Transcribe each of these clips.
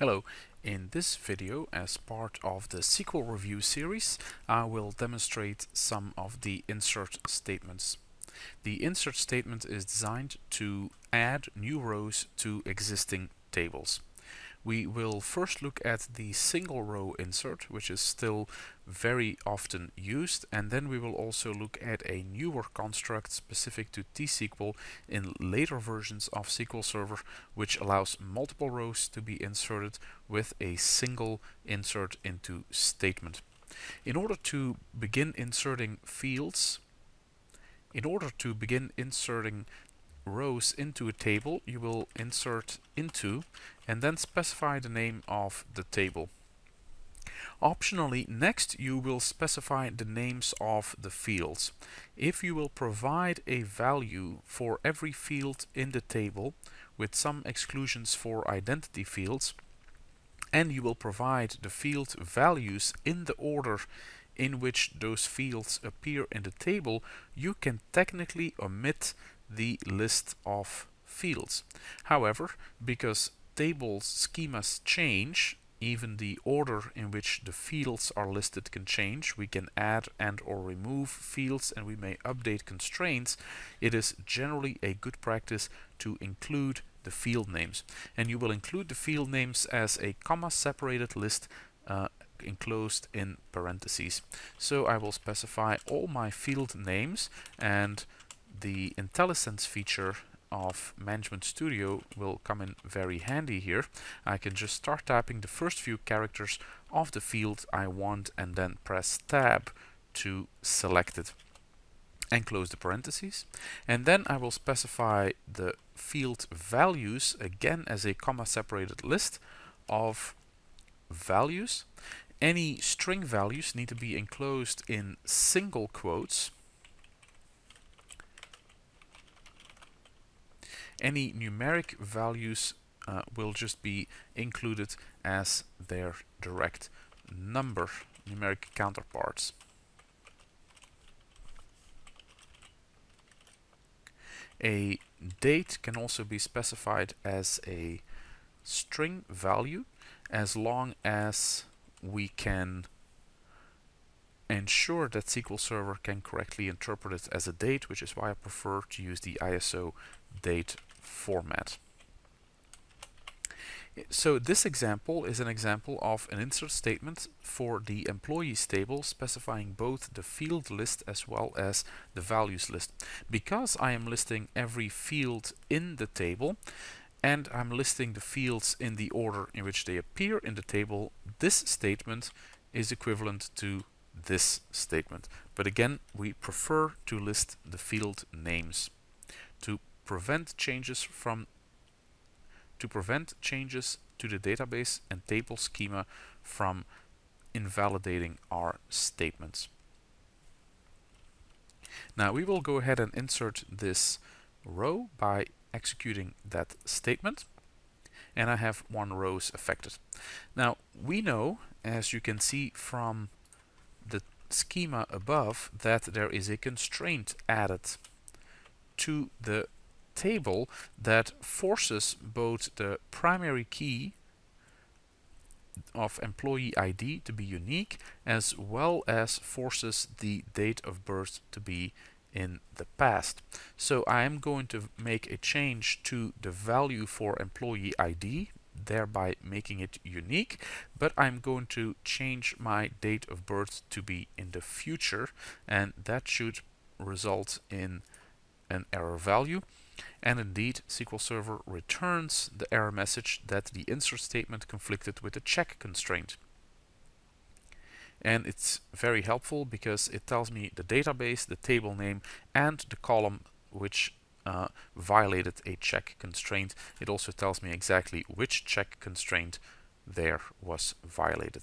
Hello, in this video as part of the SQL review series I will demonstrate some of the insert statements. The insert statement is designed to add new rows to existing tables. We will first look at the single row insert, which is still very often used, and then we will also look at a newer construct specific to T-SQL in later versions of SQL Server, which allows multiple rows to be inserted with a single insert into statement. In order to begin inserting fields, in order to begin inserting rows into a table, you will insert into and then specify the name of the table. Optionally, next you will specify the names of the fields. If you will provide a value for every field in the table, with some exclusions for identity fields, and you will provide the field values in the order in which those fields appear in the table, you can technically omit the list of fields. However, because table schemas change, even the order in which the fields are listed can change. We can add and or remove fields and we may update constraints. It is generally a good practice to include the field names. And you will include the field names as a comma separated list uh, enclosed in parentheses. So I will specify all my field names and the IntelliSense feature of Management Studio will come in very handy here. I can just start typing the first few characters of the field I want and then press tab to select it and close the parentheses. And then I will specify the field values again as a comma separated list of values. Any string values need to be enclosed in single quotes any numeric values uh, will just be included as their direct number numeric counterparts. A date can also be specified as a string value as long as we can ensure that SQL Server can correctly interpret it as a date, which is why I prefer to use the ISO date format. So this example is an example of an insert statement for the employees table specifying both the field list as well as the values list. Because I am listing every field in the table and I'm listing the fields in the order in which they appear in the table, this statement is equivalent to this statement. But again, we prefer to list the field names. To prevent changes from to prevent changes to the database and table schema from invalidating our statements. Now we will go ahead and insert this row by executing that statement and I have one rows affected. Now we know as you can see from the schema above that there is a constraint added to the table that forces both the primary key of employee ID to be unique as well as forces the date of birth to be in the past. So I am going to make a change to the value for employee ID thereby making it unique but I'm going to change my date of birth to be in the future and that should result in an error value and indeed, SQL Server returns the error message that the insert statement conflicted with the check constraint. And it's very helpful because it tells me the database, the table name, and the column which uh, violated a check constraint. It also tells me exactly which check constraint there was violated.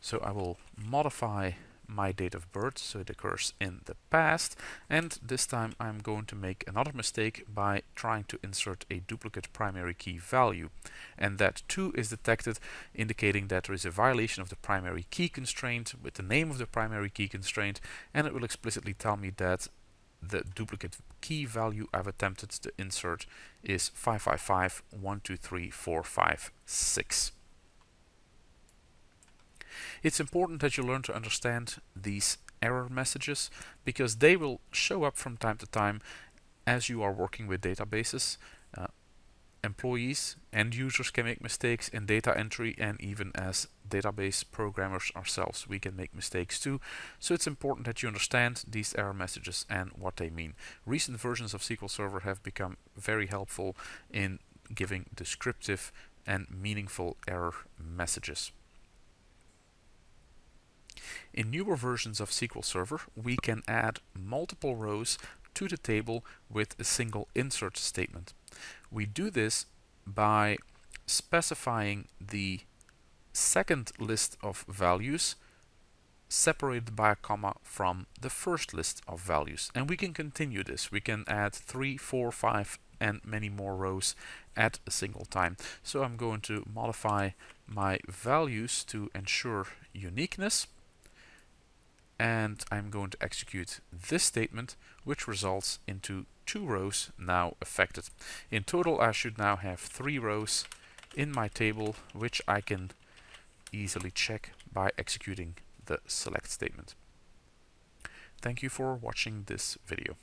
So I will modify my date of birth, so it occurs in the past. And this time I'm going to make another mistake by trying to insert a duplicate primary key value. And that too is detected, indicating that there is a violation of the primary key constraint with the name of the primary key constraint. And it will explicitly tell me that the duplicate key value I've attempted to insert is 555 123 456. It's important that you learn to understand these error messages because they will show up from time to time as you are working with databases. Uh, employees and users can make mistakes in data entry and even as database programmers ourselves we can make mistakes too. So it's important that you understand these error messages and what they mean. Recent versions of SQL Server have become very helpful in giving descriptive and meaningful error messages in newer versions of SQL Server, we can add multiple rows to the table with a single insert statement. We do this by specifying the second list of values separated by a comma from the first list of values. And we can continue this. We can add three, four, five, and many more rows at a single time. So I'm going to modify my values to ensure uniqueness and I'm going to execute this statement which results into two rows now affected. In total I should now have three rows in my table which I can easily check by executing the select statement. Thank you for watching this video.